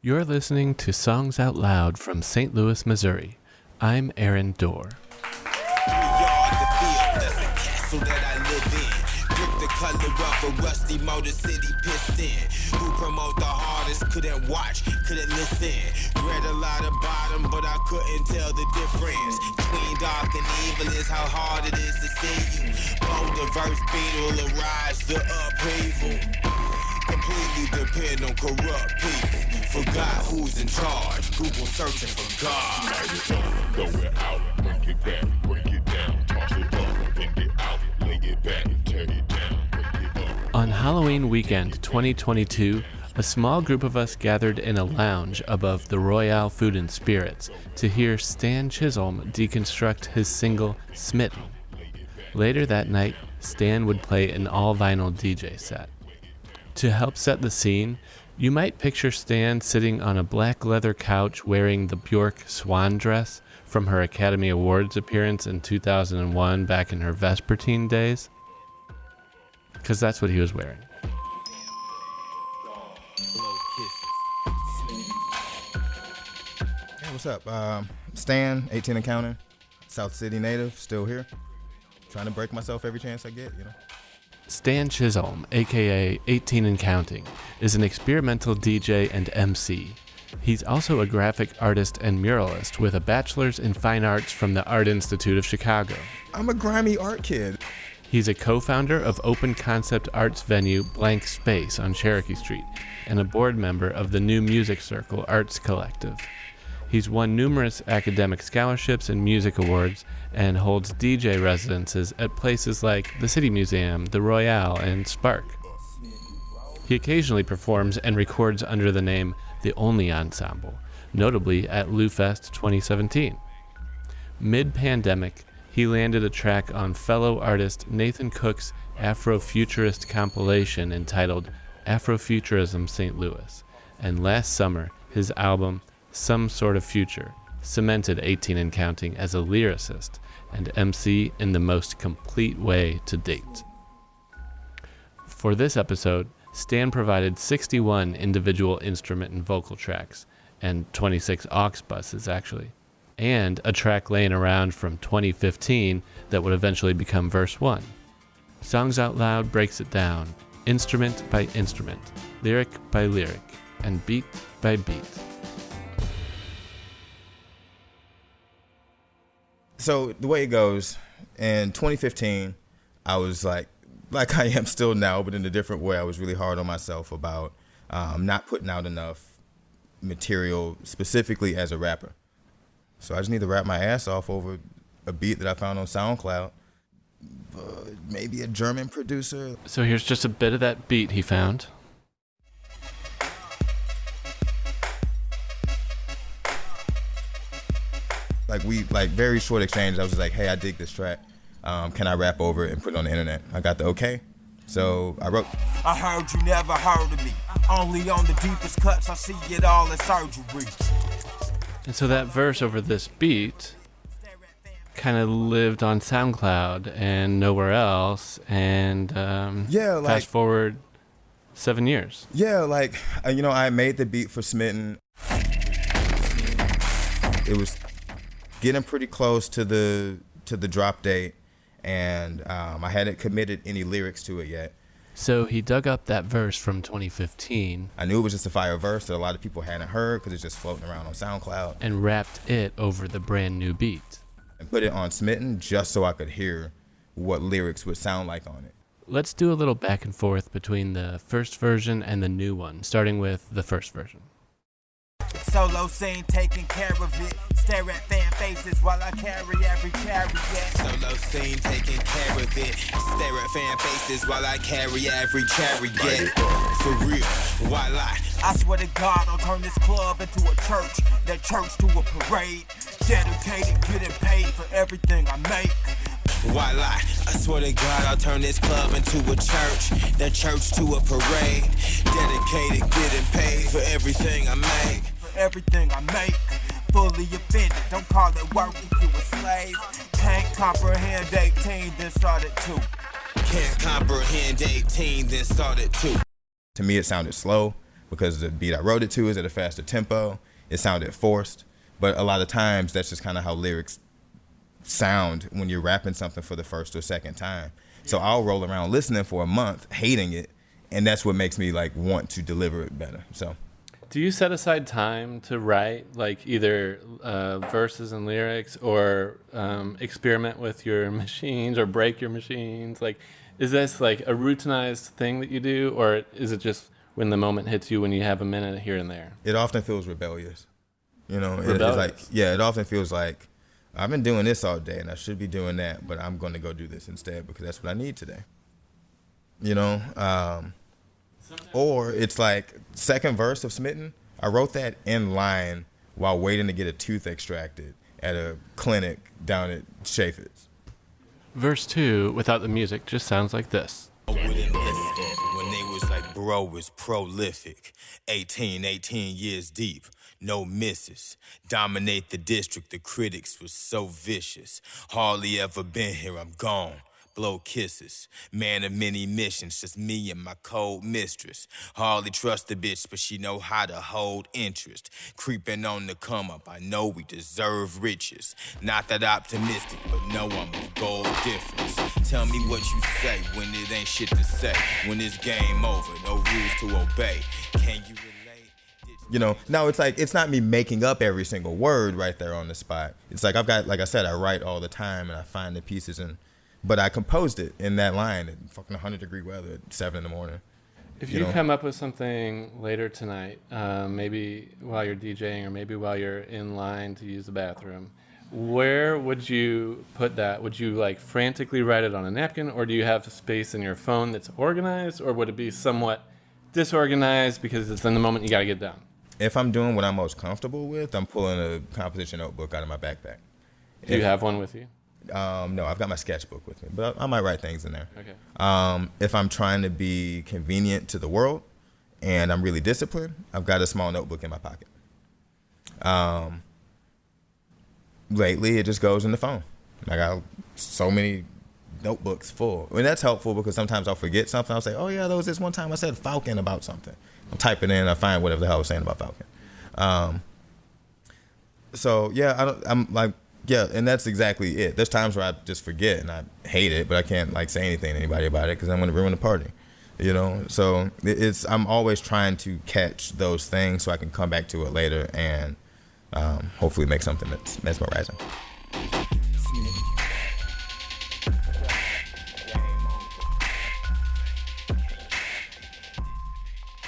You're listening to Songs Out Loud from St. Louis, Missouri. I'm Aaron Dorr. color a rusty motor city piston. Who promote the hardest, couldn't watch, couldn't listen. Read a lot but I couldn't tell the difference. Between dark and evil is how hard it is to see you. Beetle arise the upheaval. Completely depend on corrupt people. Forgot who's in charge. Google searching for God. Throw it out, break it back, break it down, toss it up, bend it out, lay it back, tear it down, break it up. On Halloween weekend 2022, a small group of us gathered in a lounge above the Royale Food and Spirits to hear Stan Chisholm deconstruct his single Smitten. Later that night, Stan would play an all vinyl DJ set. To help set the scene, you might picture Stan sitting on a black leather couch wearing the Bjork swan dress from her Academy Awards appearance in 2001 back in her Vespertine days. Because that's what he was wearing. Hey, what's up? Um, Stan, 18 and counting, South City native, still here. Trying to break myself every chance I get, you know. Stan Chisholm, aka 18 and Counting, is an experimental DJ and MC. He's also a graphic artist and muralist with a bachelor's in fine arts from the Art Institute of Chicago. I'm a grimy art kid. He's a co founder of open concept arts venue Blank Space on Cherokee Street and a board member of the New Music Circle Arts Collective. He's won numerous academic scholarships and music awards and holds DJ residences at places like the City Museum, the Royale, and Spark. He occasionally performs and records under the name The Only Ensemble, notably at LouFest 2017. Mid pandemic, he landed a track on fellow artist Nathan Cook's Afrofuturist compilation entitled Afrofuturism St. Louis, and last summer, his album Some Sort of Future cemented 18 and Counting as a lyricist and MC in the most complete way to date. For this episode, Stan provided 61 individual instrument and vocal tracks, and 26 aux buses actually, and a track laying around from 2015 that would eventually become verse 1. Songs Out Loud breaks it down, instrument by instrument, lyric by lyric, and beat by beat. So the way it goes, in 2015, I was like, like I am still now, but in a different way. I was really hard on myself about um, not putting out enough material, specifically as a rapper. So I just need to rap my ass off over a beat that I found on SoundCloud. Uh, maybe a German producer. So here's just a bit of that beat he found. Like we like very short exchange. I was just like, "Hey, I dig this track. Um, can I rap over it and put it on the internet?" I got the okay. So I wrote. I heard you never heard of me. Only on the deepest cuts, I see it all in surgery. And so that verse over this beat kind of lived on SoundCloud and nowhere else. And um, Yeah, like- fast forward seven years. Yeah, like uh, you know, I made the beat for Smitten. It was getting pretty close to the to the drop date, and um, I hadn't committed any lyrics to it yet. So he dug up that verse from 2015 I knew it was just a fire verse that a lot of people hadn't heard because it's just floating around on SoundCloud, and wrapped it over the brand new beat. and put it on Smitten just so I could hear what lyrics would sound like on it. Let's do a little back and forth between the first version and the new one, starting with the first version. Solo scene taking care of it. Stare at fan faces while I carry every chariot. Solo scene taking care of it. Stare at fan faces while I carry every chariot. For real, why lie? I swear to God, I'll turn this club into a church. That church to a parade. Dedicated, getting paid for everything I make. Why lie? I swear to God, I'll turn this club into a church. That church to a parade. Dedicated, getting paid for everything I make. Everything I make. Fully offended, don't call it work if you a slave. Can't comprehend 18, then started two. Can't comprehend 18, then started two. To me, it sounded slow. because the beat I wrote it to is at a faster tempo. It sounded forced, but a lot of times that's just kind of how lyrics sound when you're rapping something for the first or second time. So I'll roll around listening for a month, hating it, and that's what makes me like want to deliver it better. So Do you set aside time to write, like either uh, verses and lyrics, or um, experiment with your machines, or break your machines? Like, is this like a routinized thing that you do, or is it just when the moment hits you when you have a minute here and there? it often feels rebellious. You know, it- it's Rebellious. like yeah, it often feels like I've been doing this all day and I should be doing that, but I'm going to go do this instead because that's what I need today. You know, um, or it's like second verse of Smitten. I wrote that in line while waiting to get a tooth extracted at a clinic down at Chaffetz. Verse two, without the music, just sounds like this. when they was like bro was prolific 18 18 years deep no misses dominate the district the critics was so vicious hardly ever been here i'm gone blow kisses. Man of many missions just me and my cold mistress hardly trust the bitch but she know how to hold interest. Creeping on the come up i know we deserve riches. Not that optimistic but no i'm of gold difference. Tell me what you say when it ain't shit to say. When it's game over no rules to obey. Can you relate? You know now it's like it's not me making up every single word right there on the spot. It's like i've got like i said i write all the time and i find the pieces and but i composed it in that line in fucking 100 degree weather at 7 in the morning If You you, know? come up with something later tonight, um, maybe while you're DJing or maybe while you're in line to use the bathroom, where would you put that? Would you like frantically write it on a napkin or do you have space in your phone that's organized or would it be somewhat disorganized because it's in the moment you got to get done? if i'm doing what i'm most comfortable with i'm pulling a composition notebook out of my backpack Do you have one with you? Um, no i've got my sketchbook with me but I, I might write things in there Okay. Um, if I'm trying to be convenient to the world and I'm really disciplined, I've got a small notebook in my pocket. Um, lately, it just goes in the phone. I got so many notebooks full. And that's helpful because sometimes I'll forget something. I'll say, oh, yeah, there was this one time I said Falcon about something. I'm typing in, I find whatever the hell I was saying about Falcon. Um, so, yeah, I don't, I'm like, yeah, and that's exactly it. There's times where I just forget and I hate it, but I can't like say anything to anybody about it because I'm to ruin the party, you know. So it's I'm always trying to catch those things so I can come back to it later and um, hopefully make something that's mesmerizing.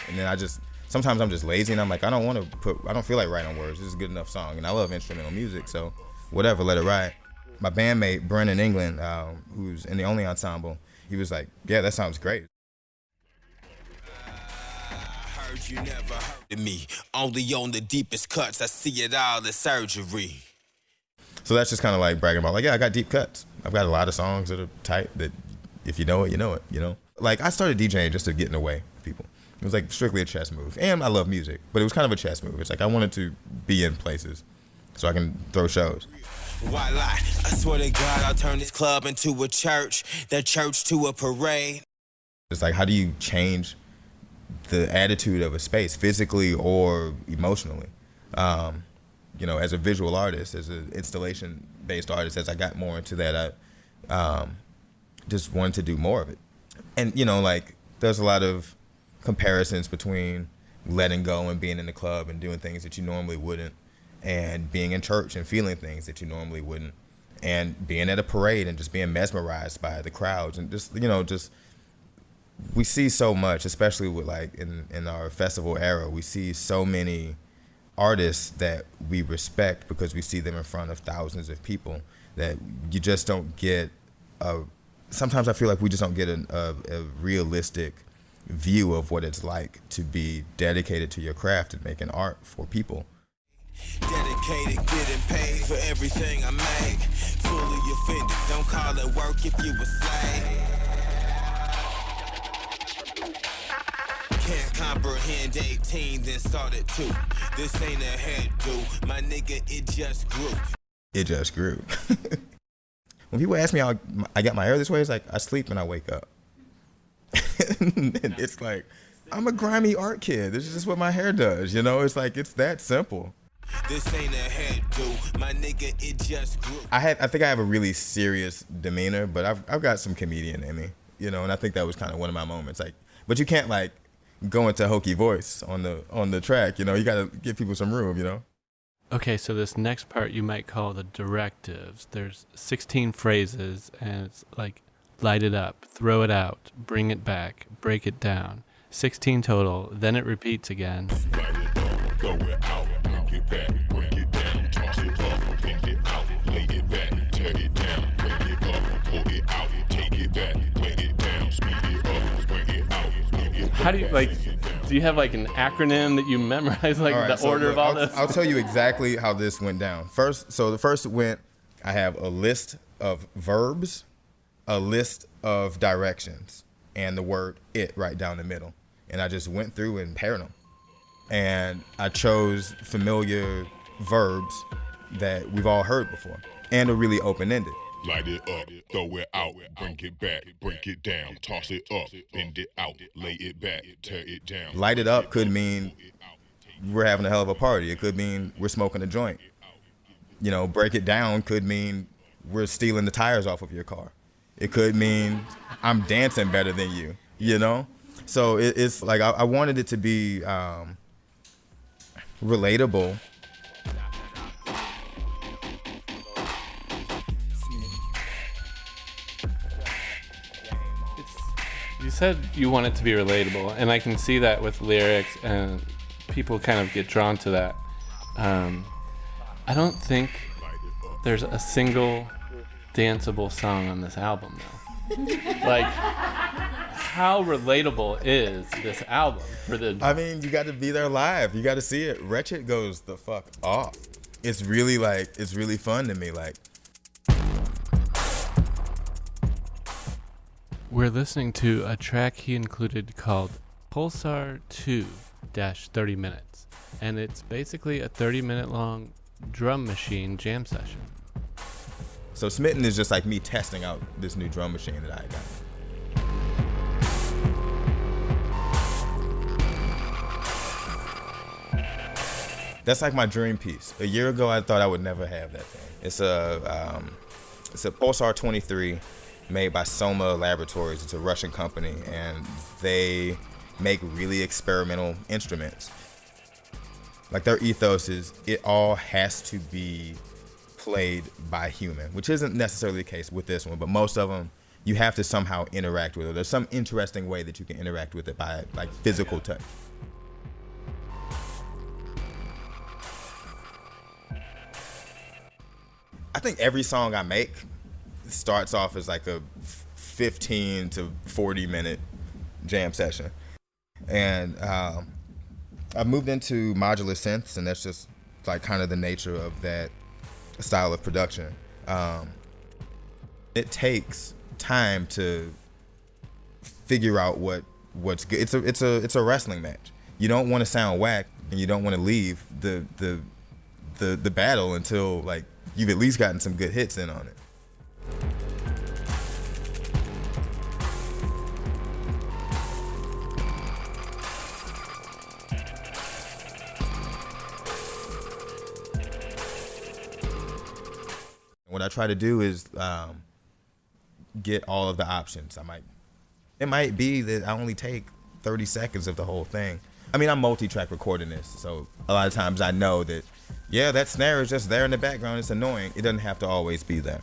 And then I just sometimes I'm just lazy and I'm like I don't want to put I don't feel like writing words. This is a good enough song, and I love instrumental music, so whatever, let it ride. My bandmate Brennan England, um, who's in the only ensemble, he was like, "Yeah, that sounds great." heard you never heard of me only on the deepest cuts i see it all as surgery So that's just kind of like bragging about, like, yeah, I got deep cuts. I've got a lot of songs that are tight that if you know it, you know it, you know? Like, I started DJing just to get in the way of people. It was like strictly a chess move. And I love music, but it was kind of a chess move. It's like I wanted to be in places so I can throw shows. Why lie? I swear to God, I'll turn this club into a church, that church to a parade. It's like, how do you change the attitude of a space physically or emotionally? Um, you know, as a visual artist, as an installation based artist, as I got more into that, I um, just wanted to do more of it. And, you know, like, there's a lot of comparisons between letting go and being in the club and doing things that you normally wouldn't, and being in church and feeling things that you normally wouldn't, and being at a parade and just being mesmerized by the crowds and just, you know, just we see so much, especially with like in, in our festival era, we see so many artists that we respect because we see them in front of thousands of people that you just don't get a sometimes I feel like we just don't get a, a, a realistic view of what it's like to be dedicated to your craft and making art for people. Dedicated, getting paid for everything I make. Fully offended, don't call it work if you a slave. Can't comprehend 18, then started 2. This ain't a hairdo, my nigga, it just grew. It just grew. when people ask me how I got my hair this way, it's like I sleep and I wake up. it's like I'm a grimy art kid. This is just what my hair does. You know, it's like it's that simple. This ain't a hairdo, my nigga, it just grew. I had I think I have a really serious demeanor, but I've I've got some comedian in me, you know, and I think that was kind of one of my moments. Like, but you can't like go into hokey voice on the on the track, you know. You got to give people some room, you know. Okay, so this next part you might call the directives. There's 16 phrases, and it's like light it up, throw it out, bring it back, break it down. 16 total, then it repeats again. Light it up, throw it out, bring it back, break it down, toss it up, bend it out, lay it back, tear it down, bring it up, pull it out, take it back, lay it down, speed it up, bring it out, bring it How do you like? Do you have like an acronym that you memorize, like All right, the so order look, of all I'll, this? I'll tell you exactly how this went down. First, so the first went, I have a list of verbs, a list of directions, and the word it right down the middle. And I just went through and paired them. And I chose familiar verbs that we've all heard before and are really open ended. Light it up, throw it out, bring it back, break it down, toss it up, bend it out, lay it back, tear it down. Light it up could mean we're having a hell of a party. It could mean we're smoking a joint. You know, break it down could mean we're stealing the tires off of your car. It could mean I'm dancing better than you. You know, so it, it's like I, I wanted it to be um, relatable. You said you want it to be relatable, and I can see that with lyrics, and people kind of get drawn to that. Um, I don't think there's a single danceable song on this album, though. like, how relatable is this album for the? I mean, you got to be there live. You got to see it. Wretched goes the fuck off. It's really like it's really fun to me. Like We're listening to a track he included called Pulsar 2 30 minutes, and it's basically a 30 minute long drum machine jam session. So Smitten is just like me testing out this new drum machine that I got. That's like my dream piece. A year ago, I thought I would never have that thing. It's a um, it's a Pulsar 23 made by Soma Laboratories. It's a Russian company, and they make really experimental instruments. Like their ethos is, it all has to be played by human, which isn't necessarily the case with this one, but most of them you have to somehow interact with it. There's some interesting way that you can interact with it by like physical touch. I think every song I make starts off as like a 15 to 40 minute jam session. And um, I moved into modular synths, and that's just like kind of the nature of that style of production. Um, it takes time to figure out what what's good. It's a it's a it's a wrestling match. You don't want to sound whack, and you don't want to leave the the the the battle until like you've at least gotten some good hits in on it. What I try to do is um, get all of the options. I might, it might be that I only take 30 seconds of the whole thing. I mean, I'm multi-track recording this, so a lot of times I know that, yeah, that snare is just there in the background. It's annoying. It doesn't have to always be there.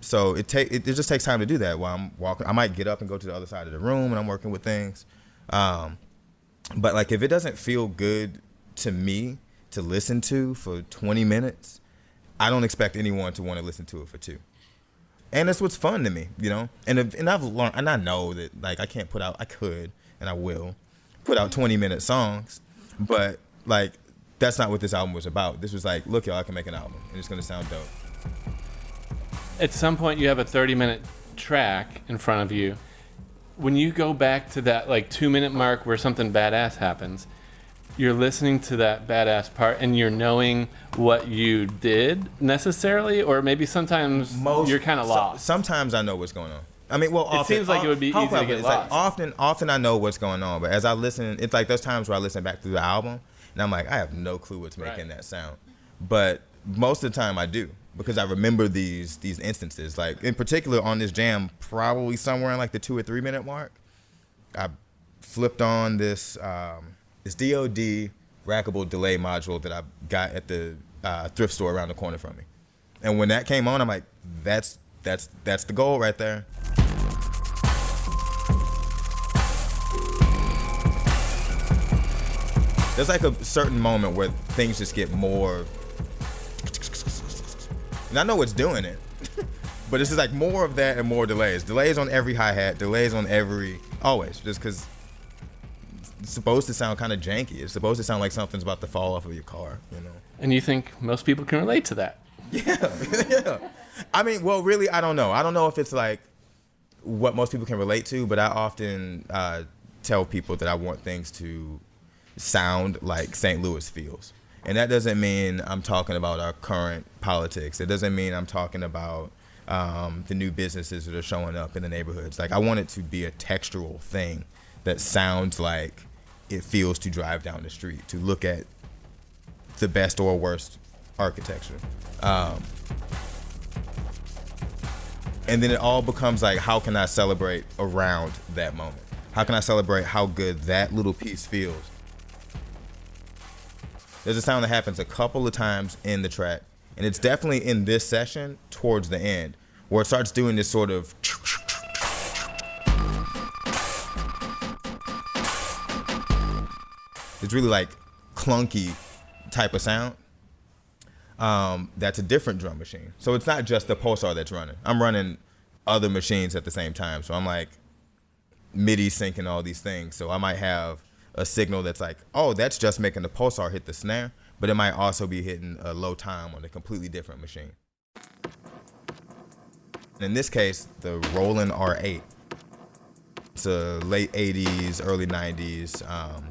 So it take it, it just takes time to do that while I'm walking. I might get up and go to the other side of the room and I'm working with things. Um, but like if it doesn't feel good to me to listen to for 20 minutes, I don't expect anyone to want to listen to it for two. And that's what's fun to me, you know. And if, and I've learned, and I know that like I can't put out, I could, and I will, put out 20 minute songs, but like that's not what this album was about. This was like, look, y'all, I can make an album, and it's gonna sound dope. At some point, you have a 30 minute track in front of you. When you go back to that like two minute mark where something badass happens, you're listening to that badass part and you're knowing what you did necessarily, or maybe sometimes you're kind of so- lost. sometimes I know what's going on. I mean, well, often, seems like it would be easy to get this? Like, often, often I know what's going on, but as I listen, it's like those times where I listen back through the album and I'm like, I have no clue what's making Right. that sound. But most of the time I do because I remember these these instances. Like in particular on this jam, probably somewhere in like the two or three minute mark, I flipped on this um, this DoD rackable delay module that I got at the uh, thrift store around the corner from me. And when that came on, I'm like, that's that's that's the goal right there. There's like a certain moment where things just get more. And I know it's doing it, but it's just like more of that and more delays. Delays on every hi hat, delays on every always, just because it's supposed to sound kind of janky. It's supposed to sound like something's about to fall off of your car, you know. and you think most people can relate to that. yeah. I mean, well, really, I don't know. I don't know if it's like what most people can relate to, but I often uh, tell people that I want things to sound like St. Louis feels. And that doesn't mean I'm talking about our current politics. It doesn't mean I'm talking about um, the new businesses that are showing up in the neighborhoods. Like, I want it to be a textural thing that sounds like it feels to drive down the street, to look at the best or worst architecture. Um, and then it all becomes like, how can I celebrate around that moment? How can I celebrate how good that little piece feels? There's a sound that happens a couple of times in the track, and it's definitely in this session towards the end, where it starts doing this sort of. It's really like clunky type of sound um, that's a different drum machine. So it's not just the pulsar that's running. I'm running other machines at the same time. So I'm like MIDI syncing all these things. So I might have a signal that's like, oh, that's just making the pulsar hit the snare, but it might also be hitting a low time on a completely different machine. In this case, the Roland R8. It's a late 80s, early 90s um,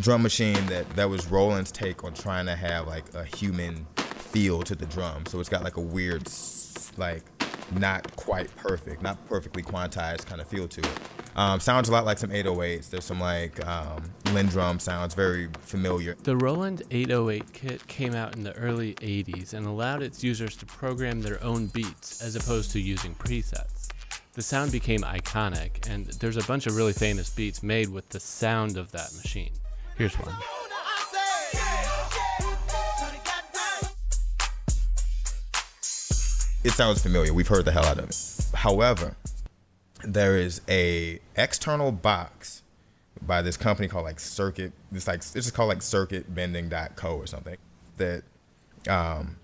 drum machine that that was Roland's take on trying to have like a human feel to the drum. So it's got like a weird, like not quite perfect, not perfectly quantized kind of feel to it. Um, sounds a lot like some 808s. There's some like um, LinnDrum sounds, very familiar. The Roland 808 kit came out in the early 80s and allowed its users to program their own beats as opposed to using presets. The sound became iconic, and there's a bunch of really famous beats made with the sound of that machine. Here's one. it sounds familiar. We've heard the hell out of it. However, there is a external box by this company called like Circuit. It's like it's just called like CircuitBending.co or something that um,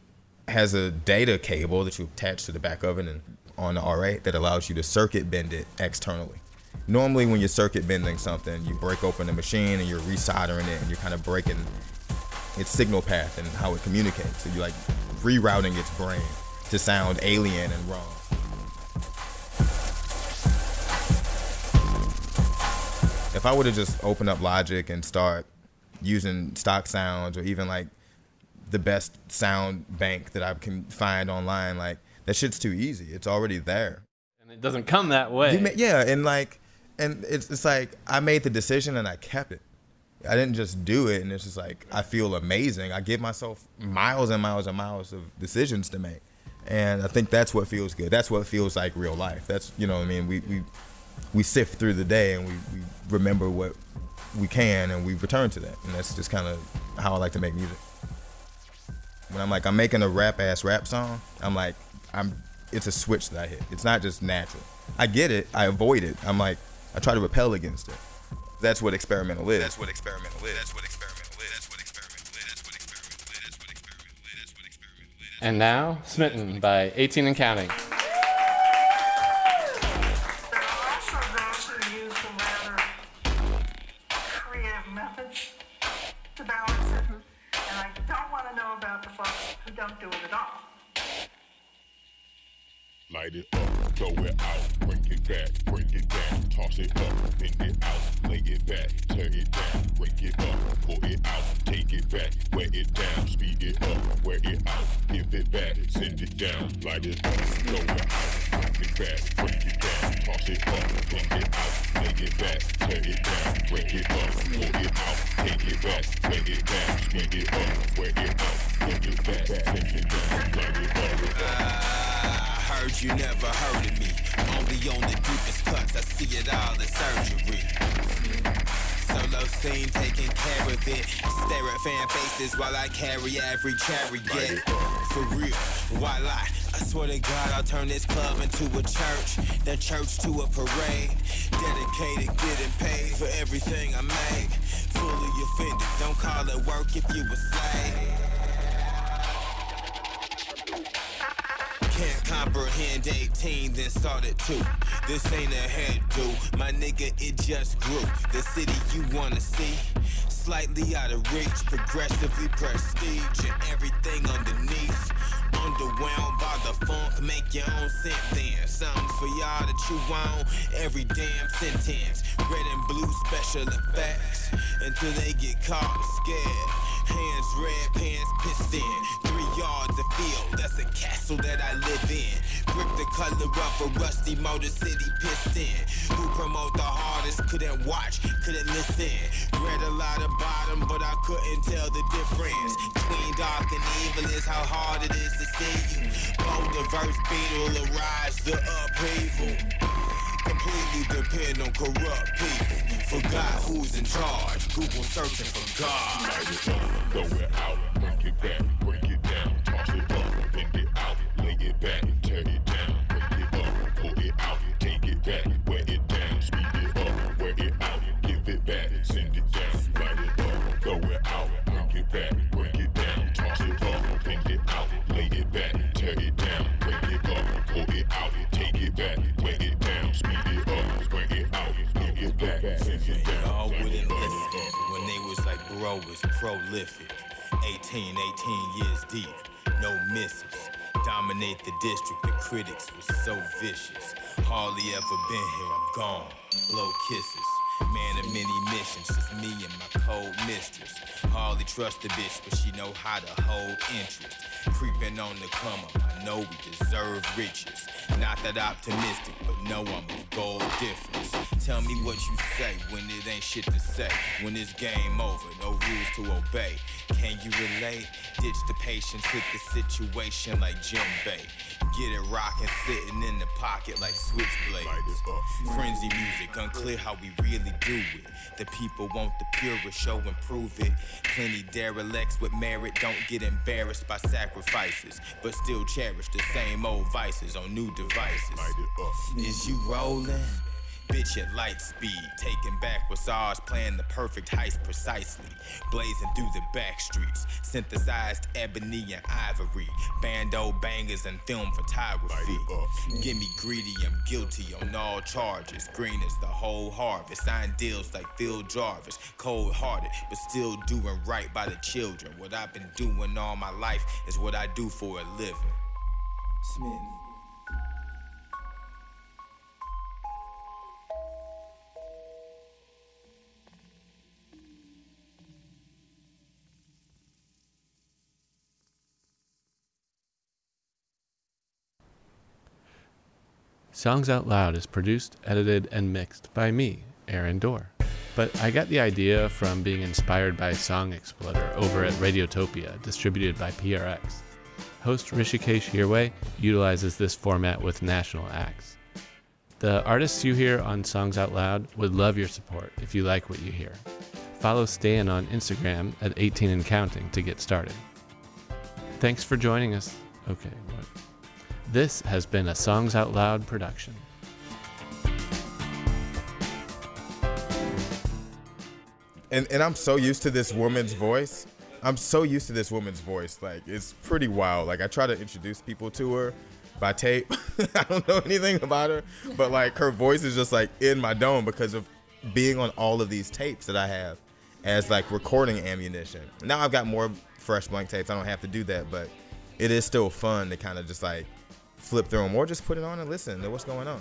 has a data cable that you attach to the back of it and on the R8 that allows you to circuit bend it externally. Normally, when you're circuit bending something, you break open the machine and you're resoldering it and you're kind of breaking its signal path and how it communicates. So you're like rerouting its brain to sound alien and wrong. If I would have just opened up Logic and start using stock sounds or even like the best sound bank that I can find online, like that shit's too easy. It's already there. And it doesn't come that way. You ma- yeah, and like, and it's it's like I made the decision and I kept it. I didn't just do it, and it's just like I feel amazing. I give myself miles and miles and miles of decisions to make, and I think that's what feels good. That's what feels like real life. That's you know what I mean. We we we sift through the day and we, we remember what we can and we return to that, and that's just kind of how I like to make music. When I'm like I'm making a rap ass rap song, I'm like I'm it's a switch that I hit. It's not just natural. I get it. I avoid it. I'm like I try to repel against it. That's what experimental is. That's what experimental is. That's what experimental is. That's what experimental is. That's what experimental is. That's what experimental is. That's what experimental is. And now, Smitten by 18 and Counting. Light it up, throw it out, bring it back, bring it down, toss it up, bend it out, lay it back, tear it down, break it up, pull it out, take it back, wet it down, speed it up, wear it out, give it back, send it down, light it up, throw it out, it back, break it down, toss it up, bend it out, lay it tear it down, break it up, pull it out, take it back, it down, speed it up, it out, give it back, send it down, it up. I heard you never heard of me. Only on the deepest cuts, I see it all in surgery. Solo scene, taking care of it. Stare at fan faces while I carry every chariot. For real, why lie? I swear to God, I'll turn this club into a church, then church to a parade. Dedicated, getting paid for everything I make. Fully offended, don't call it work if you a slave. Can't comprehend 18, then started 2. This ain't a hairdo, my nigga, it just grew. The city you wanna see, slightly out of reach, progressively prestige, and everything underneath. Underwhelmed by the funk, make your own then. Something for y'all to chew on every damn sentence. Red and blue special effects until they get caught scared. Hands red, pants pissed in. Three yards of field, that's a castle that I live in. Brick the color of a rusty Motor City piston. Who promote the hardest, couldn't watch, couldn't listen. Read a lot of bottom, but I couldn't tell the difference. Between dark and evil is how hard it is to see you. Both the verse beetle will rise to upheaval. Completely depend on corrupt people. Forgot who's in charge. Google searching for God. Light it up, throw it out, break it back, break it down, toss it up, bend it out, lay it back, prolific. 18, 18 years deep, no misses. Dominate the district, the critics were so vicious. Hardly ever been here, I'm gone. Blow kisses. Man of many missions, just me and my cold mistress. Hardly trust the bitch, but she know how to hold interest. Creeping on the come up, I know we deserve riches. Not that optimistic, but know I'm a gold difference. Tell me what you say when it ain't shit to say. When it's game over, no rules to obey. Can you relate? Ditch the patience, hit the situation like Jim Bay. Get it rockin', sitting in the pocket like switchblades. Frenzy music, unclear how we really do it. The people want the purest, show and prove it. Plenty derelicts with merit don't get embarrassed by sacrifices, but still cherish the same old vices on new devices. Light it up. Is you rolling? Bitch at light speed, taking back what's ours, playing the perfect heist precisely. Blazing through the back streets, synthesized ebony and ivory, bando bangers and film photography. Get me greedy, I'm guilty on all charges. Green is the whole harvest. Sign deals like Phil Jarvis, cold hearted, but still doing right by the children. What I've been doing all my life is what I do for a living. Smith. Songs Out Loud is produced, edited, and mixed by me, Aaron Dorr. But I got the idea from being inspired by Song Exploder over at Radiotopia, distributed by PRX. Host Hrishikesh Hirway utilizes this format with national acts. The artists you hear on Songs Out Loud would love your support if you like what you hear. Follow Stan on Instagram at 18 and counting to get started. Thanks for joining us. Okay, what? This has been a Songs Out Loud production. and and I'm so used to this woman's voice. I'm so used to this woman's voice. Like it's pretty wild. Like I try to introduce people to her by tape. I don't know anything about her, but like her voice is just like in my dome because of being on all of these tapes that I have as like recording ammunition. Now I've got more fresh blank tapes. I don't have to do that, but it is still fun to kind of just like flip through them or just put it on and listen to what's going on.